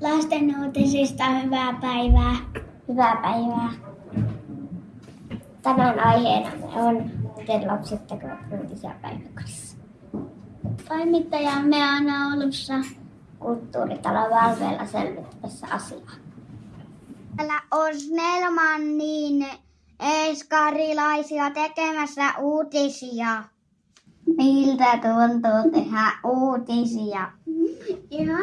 Lasten uutisista hyvää päivää. Hyvää päivää. Tänään aiheena on, miten lapset tekevät uutisia päiväkodissa. Toimittajamme on Oulussa. Kulttuuritalon valveilla selvittämässä asiaa. Täällä on Snellmanin eskarilaisia tekemässä uutisia. Miltä tuntuu tehdä uutisia? Ihan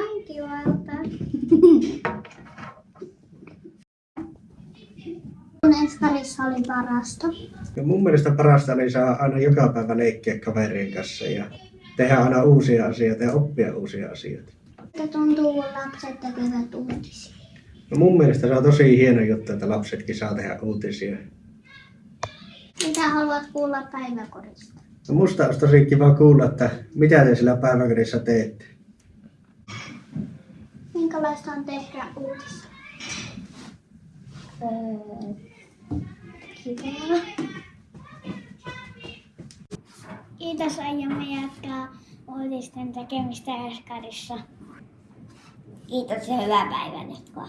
Kun Eskarissa oli parasta. No mun mielestä parasta niin saa aina joka päivä leikkiä kaverien kanssa ja tehdä aina uusia asioita ja oppia uusia asioita. Miltä tuntuu, kun lapset tekevät uutisia? No mun mielestä se on tosi hieno juttu, että lapsetkin saa tehdä uutisia. Mitä haluat kuulla päiväkodista? No musta olisi tosi kiva kuulla, että mitä te sillä päiväkodissa teette. Minkälaista on tehdä uutisia? Öö, Kivaa. Kiitos, aiomme jatkaa uutisten tekemistä Eskarissa. kiitos ja hyvää päivän jatkoa.